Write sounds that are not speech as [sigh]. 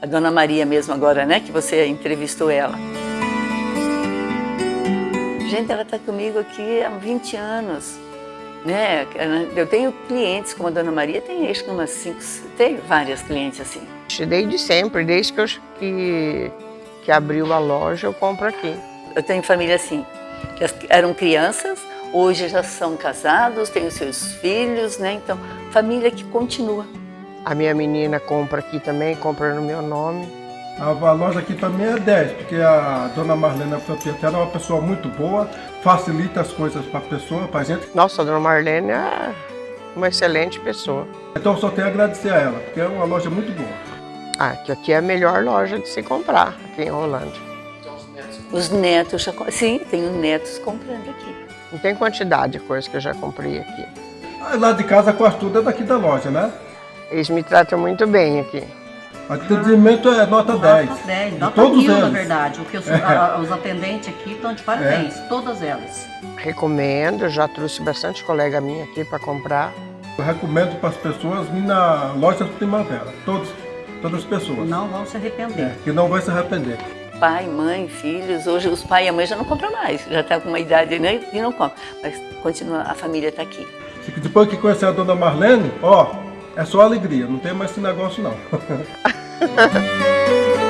A Dona Maria mesmo agora, né, que você entrevistou ela. Gente, ela está comigo aqui há 20 anos. Né? Eu tenho clientes como a Dona Maria, tem acho que umas cinco, tem várias clientes assim. Desde sempre, desde que, eu, que, que abriu a loja, eu compro aqui. Eu tenho família assim, que eram crianças, hoje já são casados, têm os seus filhos, né? Então, família que continua. A minha menina compra aqui também, compra no meu nome. A loja aqui também é 10, porque a dona Marlene, a proprietária, é uma pessoa muito boa, facilita as coisas para a pessoa, para a gente. Nossa, a dona Marlene é uma excelente pessoa. Então eu só tenho a agradecer a ela, porque é uma loja muito boa. Ah, que aqui é a melhor loja de se comprar, aqui em Rolândia. Os netos, já, sim, tenho netos comprando aqui. Não tem quantidade de coisas que eu já comprei aqui. Ah, lá de casa quase tudo é daqui da loja, né? Eles me tratam muito bem aqui. Atendimento é nota 10. Nota 10, nota todos mil, eles. na verdade. Porque os, a, os atendentes aqui estão de parabéns, é. todas elas. Recomendo, já trouxe bastante colega minha aqui para comprar. Eu recomendo para as pessoas vir na loja do Primavera, todos, todas as pessoas. Não vão se arrepender. É, que não vai se arrepender. Pai, mãe, filhos, hoje os pai e a mãe já não compram mais, já está com uma idade né, e não compram, mas continua, a família está aqui. Depois que conhecer a dona Marlene, ó, é só alegria, não tem mais esse negócio não. [laughs]